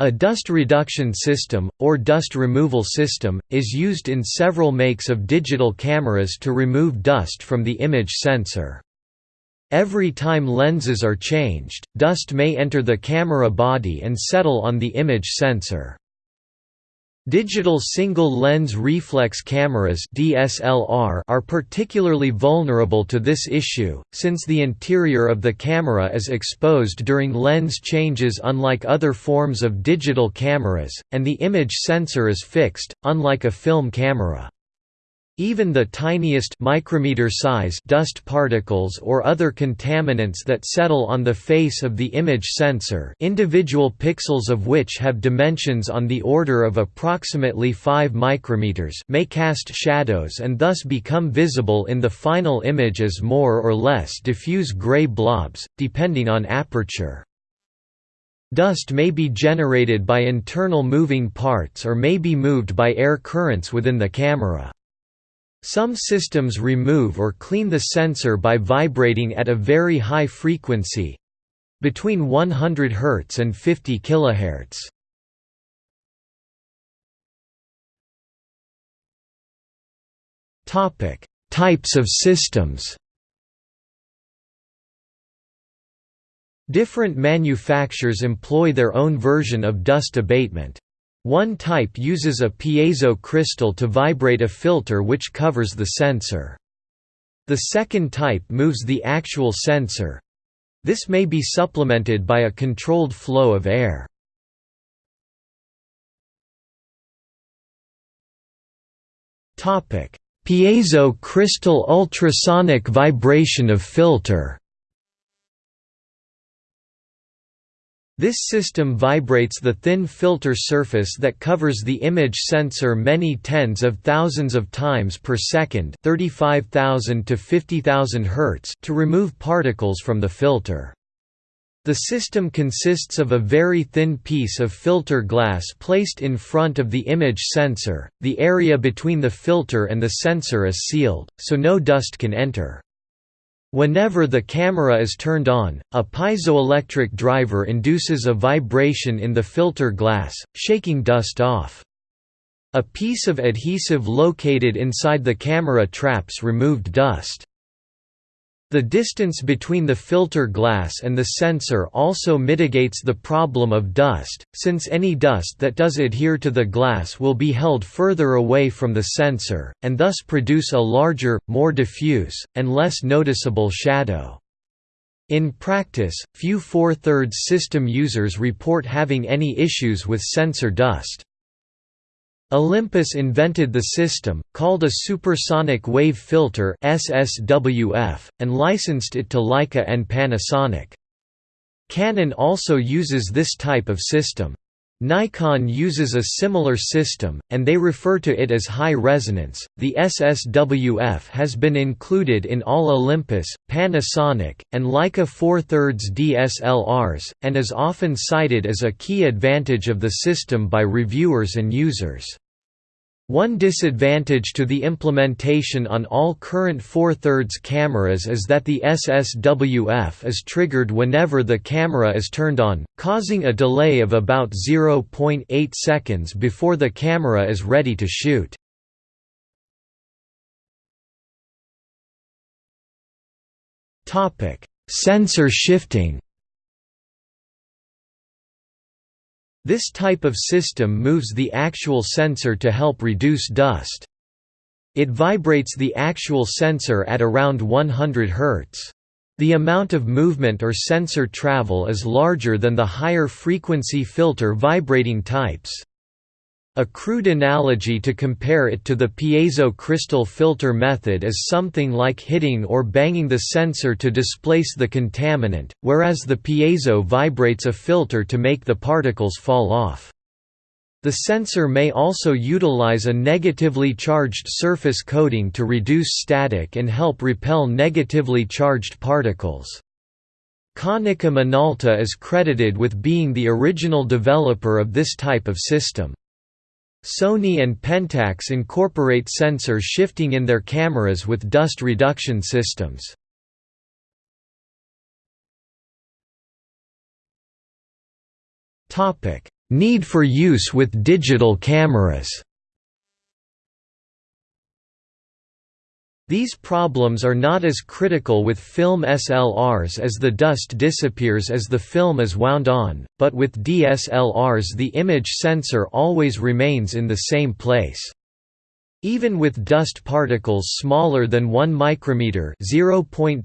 A dust reduction system, or dust removal system, is used in several makes of digital cameras to remove dust from the image sensor. Every time lenses are changed, dust may enter the camera body and settle on the image sensor. Digital single-lens reflex cameras DSLR are particularly vulnerable to this issue, since the interior of the camera is exposed during lens changes unlike other forms of digital cameras, and the image sensor is fixed, unlike a film camera. Even the tiniest micrometer size dust particles or other contaminants that settle on the face of the image sensor individual pixels of which have dimensions on the order of approximately 5 micrometers may cast shadows and thus become visible in the final image as more or less diffuse gray blobs, depending on aperture. Dust may be generated by internal moving parts or may be moved by air currents within the camera. Some systems remove or clean the sensor by vibrating at a very high frequency between 100 Hz and 50 kHz. Topic: Types of systems. Different manufacturers employ their own version of dust abatement. One type uses a piezo crystal to vibrate a filter which covers the sensor. The second type moves the actual sensor. This may be supplemented by a controlled flow of air. Piezo crystal ultrasonic vibration of filter This system vibrates the thin filter surface that covers the image sensor many tens of thousands of times per second 35,000 to 50,000 Hz to remove particles from the filter. The system consists of a very thin piece of filter glass placed in front of the image sensor. The area between the filter and the sensor is sealed, so no dust can enter. Whenever the camera is turned on, a piezoelectric driver induces a vibration in the filter glass, shaking dust off. A piece of adhesive located inside the camera traps removed dust. The distance between the filter glass and the sensor also mitigates the problem of dust, since any dust that does adhere to the glass will be held further away from the sensor, and thus produce a larger, more diffuse, and less noticeable shadow. In practice, few 4 thirds system users report having any issues with sensor dust. Olympus invented the system, called a supersonic wave filter SSWF, and licensed it to Leica and Panasonic. Canon also uses this type of system. Nikon uses a similar system, and they refer to it as high resonance. The SSWF has been included in all Olympus, Panasonic, and Leica 4 thirds DSLRs, and is often cited as a key advantage of the system by reviewers and users. One disadvantage to the implementation on all current 4 thirds cameras is that the SSWF is triggered whenever the camera is turned on, causing a delay of about 0.8 seconds before the camera is ready to shoot. Sensor shifting This type of system moves the actual sensor to help reduce dust. It vibrates the actual sensor at around 100 Hz. The amount of movement or sensor travel is larger than the higher frequency filter vibrating types. A crude analogy to compare it to the piezo crystal filter method is something like hitting or banging the sensor to displace the contaminant, whereas the piezo vibrates a filter to make the particles fall off. The sensor may also utilize a negatively charged surface coating to reduce static and help repel negatively charged particles. Konica Minolta is credited with being the original developer of this type of system. Sony and Pentax incorporate sensor shifting in their cameras with dust reduction systems. Need for use with digital cameras These problems are not as critical with film SLRs as the dust disappears as the film is wound on, but with DSLRs the image sensor always remains in the same place. Even with dust particles smaller than 1 micrometer (0.001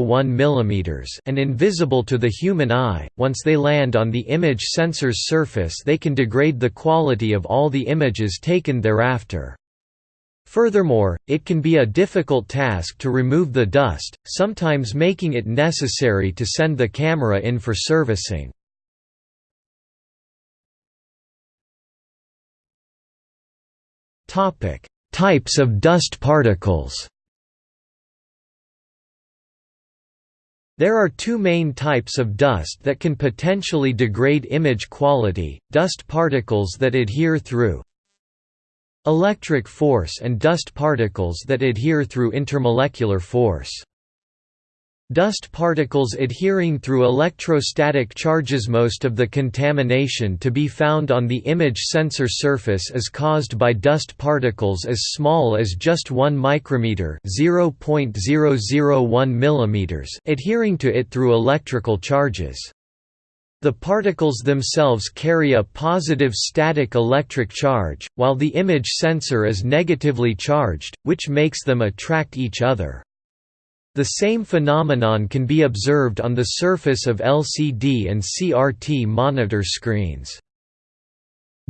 mm) and invisible to the human eye, once they land on the image sensor's surface they can degrade the quality of all the images taken thereafter. Furthermore, it can be a difficult task to remove the dust, sometimes making it necessary to send the camera in for servicing. Types of dust particles There are two main types of dust that can potentially degrade image quality, dust particles that adhere through Electric force and dust particles that adhere through intermolecular force. Dust particles adhering through electrostatic charges Most of the contamination to be found on the image sensor surface is caused by dust particles as small as just 1 micrometer (0.001 mm) adhering to it through electrical charges. The particles themselves carry a positive static electric charge, while the image sensor is negatively charged, which makes them attract each other. The same phenomenon can be observed on the surface of LCD and CRT monitor screens.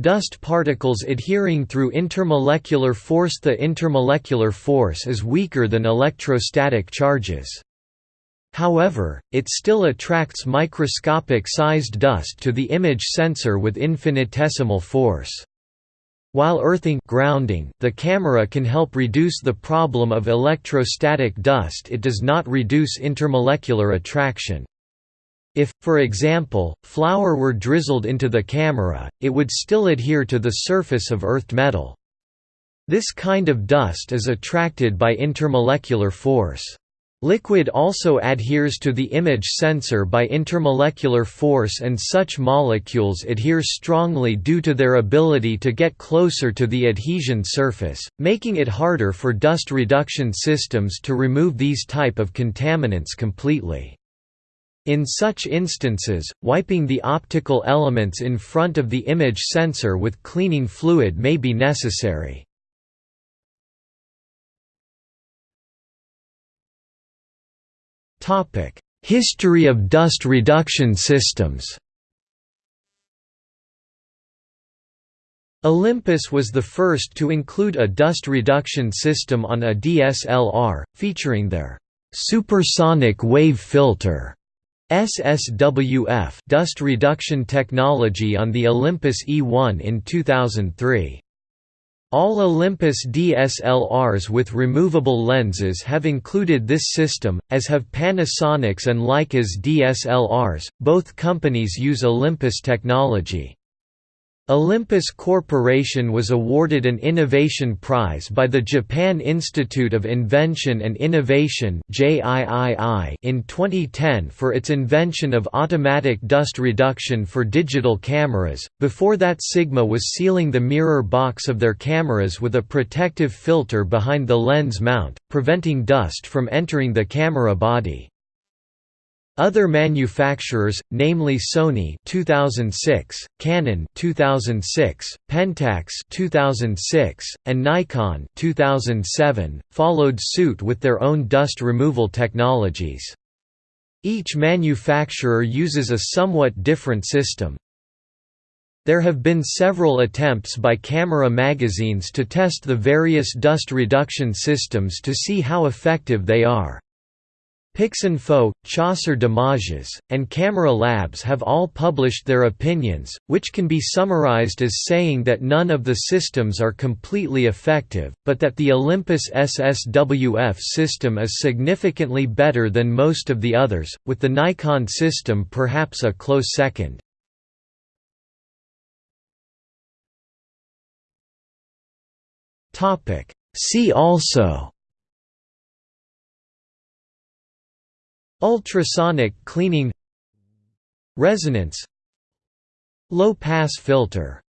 Dust particles adhering through intermolecular force The intermolecular force is weaker than electrostatic charges. However, it still attracts microscopic-sized dust to the image sensor with infinitesimal force. While earthing grounding, the camera can help reduce the problem of electrostatic dust it does not reduce intermolecular attraction. If, for example, flour were drizzled into the camera, it would still adhere to the surface of earthed metal. This kind of dust is attracted by intermolecular force. Liquid also adheres to the image sensor by intermolecular force and such molecules adhere strongly due to their ability to get closer to the adhesion surface, making it harder for dust reduction systems to remove these type of contaminants completely. In such instances, wiping the optical elements in front of the image sensor with cleaning fluid may be necessary. History of dust reduction systems Olympus was the first to include a dust reduction system on a DSLR, featuring their supersonic wave filter SSWF dust reduction technology on the Olympus E1 in 2003. All Olympus DSLRs with removable lenses have included this system, as have Panasonic's and Leica's DSLRs, both companies use Olympus technology. Olympus Corporation was awarded an Innovation Prize by the Japan Institute of Invention and Innovation in 2010 for its invention of automatic dust reduction for digital cameras. Before that, Sigma was sealing the mirror box of their cameras with a protective filter behind the lens mount, preventing dust from entering the camera body. Other manufacturers, namely Sony 2006, Canon 2006, Pentax 2006, and Nikon 2007, followed suit with their own dust removal technologies. Each manufacturer uses a somewhat different system. There have been several attempts by camera magazines to test the various dust reduction systems to see how effective they are. Pixinfo, Chasseur d'Images, and Camera Labs have all published their opinions, which can be summarized as saying that none of the systems are completely effective, but that the Olympus SSWF system is significantly better than most of the others, with the Nikon system perhaps a close second. See also Ultrasonic cleaning Resonance Low-pass filter